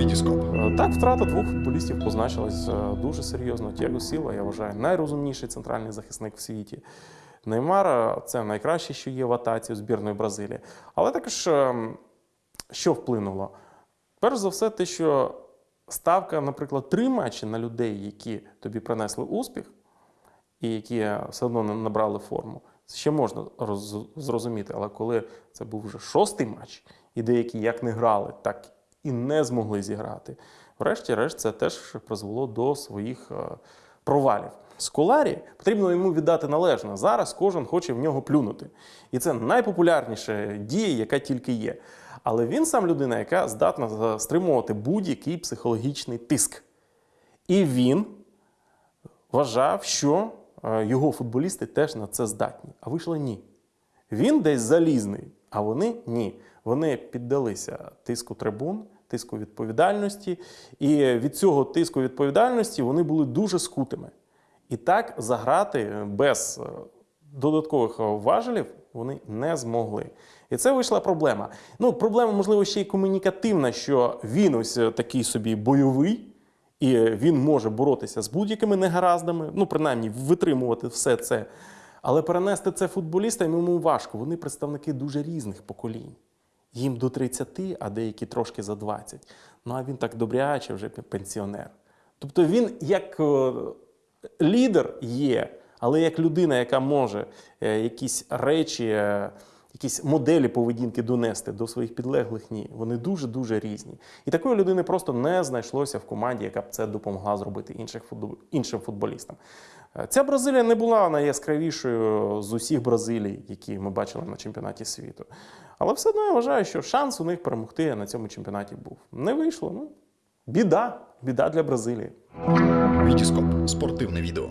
Вітіскоп. Е, Так, втрата двох футболістів позначилась е, дуже серйозно. Тіаго Сіла, я вважаю, найрозумніший центральний захисник в світі. Неймар е, це найкраще, що є в атаці у збірної Бразилії. Але також що вплинуло? Перш за все, те, що ставка, наприклад, три матчі на людей, які тобі принесли успіх, і які все одно набрали форму, це ще можна зрозуміти. Але коли це був вже шостий матч, і деякі як не грали, так і не змогли зіграти, врешті-решт це теж призвело до своїх е, провалів. Сколарі потрібно йому віддати належне. Зараз кожен хоче в нього плюнути. І це найпопулярніша дія, яка тільки є. Але він сам людина, яка здатна стримувати будь-який психологічний тиск. І він вважав, що е, його футболісти теж на це здатні. А вийшло ні. Він десь залізний, а вони ні. Вони піддалися тиску трибун, тиску відповідальності, і від цього тиску відповідальності вони були дуже скутими. І так заграти без е, додаткових важелів вони не змогли. І це вийшла проблема. Ну, проблема, можливо, ще й комунікативна, що він ось е, такий собі бойовий, і він може боротися з будь-якими негараздами, ну, принаймні, витримувати все це. Але перенести це футболістам йому важко. Вони представники дуже різних поколінь. Їм до 30, а деякі трошки за 20. Ну а він так добряче вже пенсіонер. Тобто він як е, лідер є, але як людина, яка може е, якісь речі, е, якісь моделі поведінки донести до своїх підлеглих, ні. Вони дуже-дуже різні. І такої людини просто не знайшлося в команді, яка б це допомогла зробити інших іншим футболістам. Ця Бразилія не була найяскравішою з усіх Бразилій, які ми бачили на чемпіонаті світу. Але все одно я вважаю, що шанс у них перемогти на цьому чемпіонаті був. Не вийшло. Ну, біда, біда для Бразилії. Вітіскоп. Спортивне відео.